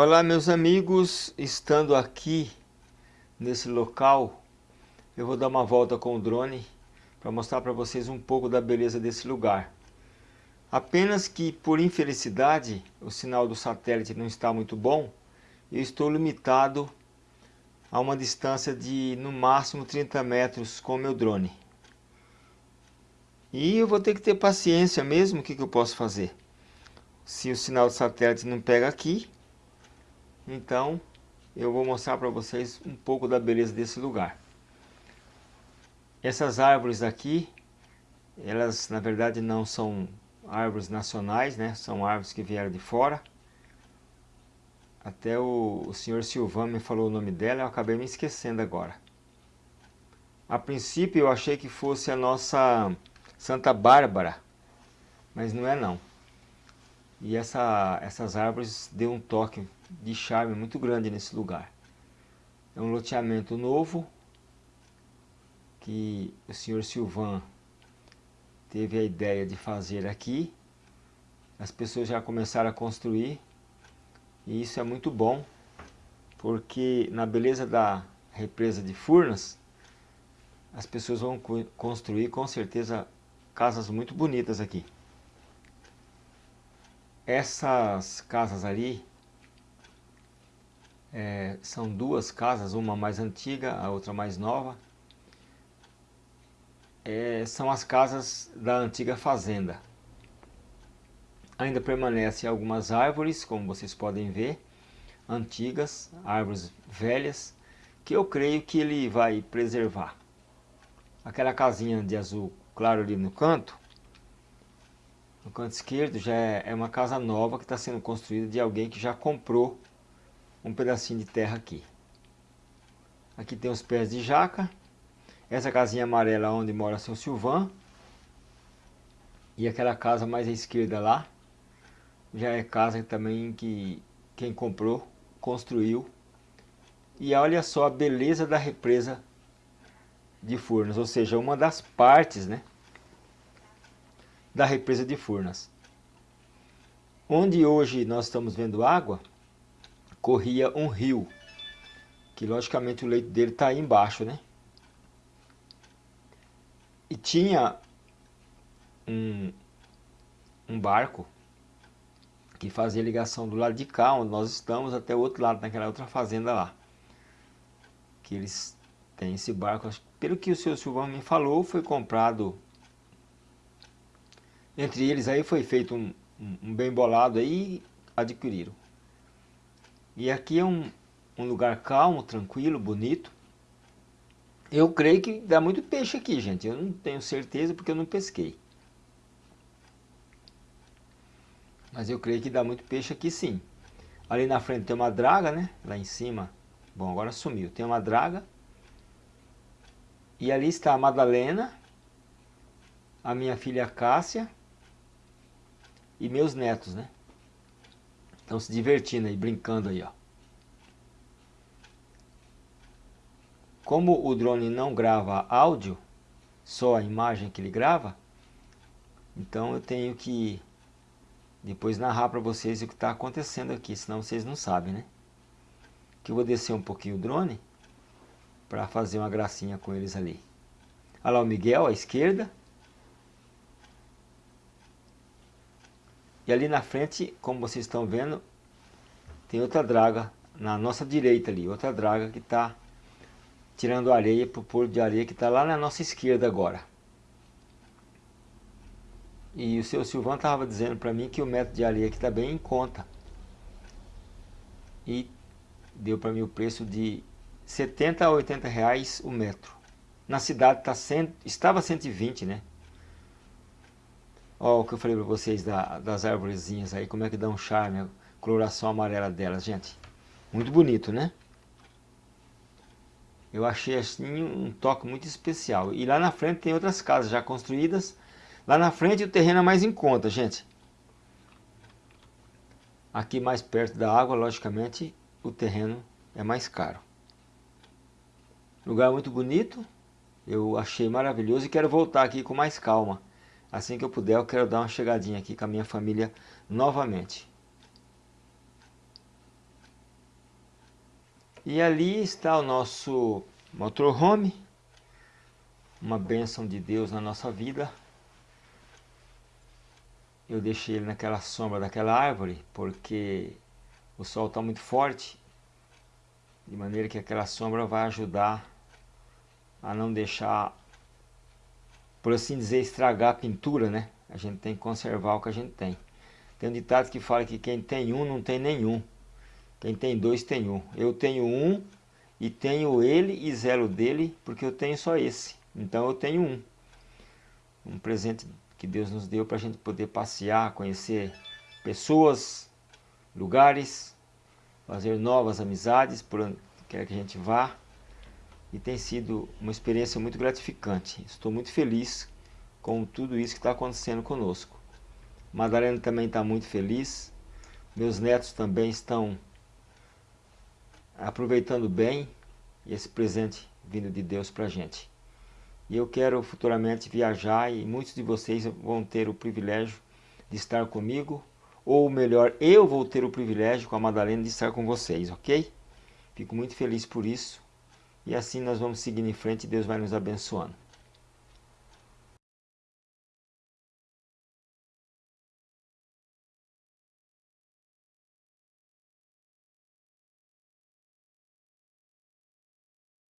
Olá meus amigos, estando aqui nesse local, eu vou dar uma volta com o drone para mostrar para vocês um pouco da beleza desse lugar. Apenas que por infelicidade o sinal do satélite não está muito bom, eu estou limitado a uma distância de no máximo 30 metros com o meu drone. E eu vou ter que ter paciência mesmo, o que, que eu posso fazer? Se o sinal do satélite não pega aqui, então, eu vou mostrar para vocês um pouco da beleza desse lugar. Essas árvores aqui, elas na verdade não são árvores nacionais, né? São árvores que vieram de fora. Até o, o senhor Silvan me falou o nome dela, eu acabei me esquecendo agora. A princípio eu achei que fosse a nossa Santa Bárbara, mas não é não. E essa, essas árvores deu um toque de charme muito grande nesse lugar. É um loteamento novo que o senhor Silvan teve a ideia de fazer aqui. As pessoas já começaram a construir e isso é muito bom porque na beleza da represa de Furnas as pessoas vão construir com certeza casas muito bonitas aqui. Essas casas ali é, são duas casas, uma mais antiga, a outra mais nova. É, são as casas da antiga fazenda. Ainda permanecem algumas árvores, como vocês podem ver, antigas, árvores velhas, que eu creio que ele vai preservar. Aquela casinha de azul claro ali no canto, no canto esquerdo já é, é uma casa nova que está sendo construída de alguém que já comprou um pedacinho de terra aqui. Aqui tem os pés de jaca. Essa casinha amarela onde mora seu Silvan. E aquela casa mais à esquerda lá. Já é casa também que quem comprou, construiu. E olha só a beleza da represa de Furnas. Ou seja, uma das partes, né? Da represa de Furnas. Onde hoje nós estamos vendo água, corria um rio, que logicamente o leito dele está aí embaixo, né? E tinha um, um barco que fazia ligação do lado de cá, onde nós estamos, até o outro lado, naquela outra fazenda lá. Que eles têm esse barco, pelo que o senhor Silvão me falou, foi comprado entre eles aí foi feito um, um bem bolado aí adquiriram. E aqui é um, um lugar calmo, tranquilo, bonito. Eu creio que dá muito peixe aqui, gente. Eu não tenho certeza porque eu não pesquei. Mas eu creio que dá muito peixe aqui sim. Ali na frente tem uma draga, né? Lá em cima. Bom, agora sumiu. Tem uma draga. E ali está a Madalena. A minha filha Cássia e meus netos, né? Estão se divertindo aí, brincando aí, ó. Como o drone não grava áudio, só a imagem que ele grava, então eu tenho que depois narrar para vocês o que está acontecendo aqui, senão vocês não sabem, né? Que eu vou descer um pouquinho o drone para fazer uma gracinha com eles ali. Olha lá o Miguel à esquerda, E ali na frente, como vocês estão vendo, tem outra draga na nossa direita ali, outra draga que está tirando areia para o porto de areia que está lá na nossa esquerda agora. E o seu Silvão estava dizendo para mim que o metro de areia aqui está bem em conta. E deu para mim o preço de 70 a 80 reais o metro. Na cidade tá cento, estava 120, né? Ó, o que eu falei para vocês da, das árvorezinhas aí, como é que dá um charme, a coloração amarela delas, gente. Muito bonito, né? Eu achei assim um toque muito especial. E lá na frente tem outras casas já construídas. Lá na frente o terreno é mais em conta, gente. Aqui mais perto da água, logicamente, o terreno é mais caro. Lugar muito bonito. Eu achei maravilhoso e quero voltar aqui com mais calma. Assim que eu puder, eu quero dar uma chegadinha aqui com a minha família novamente. E ali está o nosso motorhome, uma bênção de Deus na nossa vida. Eu deixei ele naquela sombra daquela árvore, porque o sol está muito forte, de maneira que aquela sombra vai ajudar a não deixar, por assim dizer, estragar a pintura, né? A gente tem que conservar o que a gente tem. Tem um ditado que fala que quem tem um não tem nenhum. Quem tem dois tem um. Eu tenho um e tenho ele e zero dele porque eu tenho só esse. Então eu tenho um. Um presente que Deus nos deu para a gente poder passear, conhecer pessoas, lugares, fazer novas amizades por onde quer que a gente vá. E tem sido uma experiência muito gratificante. Estou muito feliz com tudo isso que está acontecendo conosco. Madalena também está muito feliz. Meus netos também estão aproveitando bem esse presente vindo de Deus para a gente. E eu quero futuramente viajar e muitos de vocês vão ter o privilégio de estar comigo, ou melhor, eu vou ter o privilégio com a Madalena de estar com vocês, ok? Fico muito feliz por isso. E assim nós vamos seguindo em frente e Deus vai nos abençoando.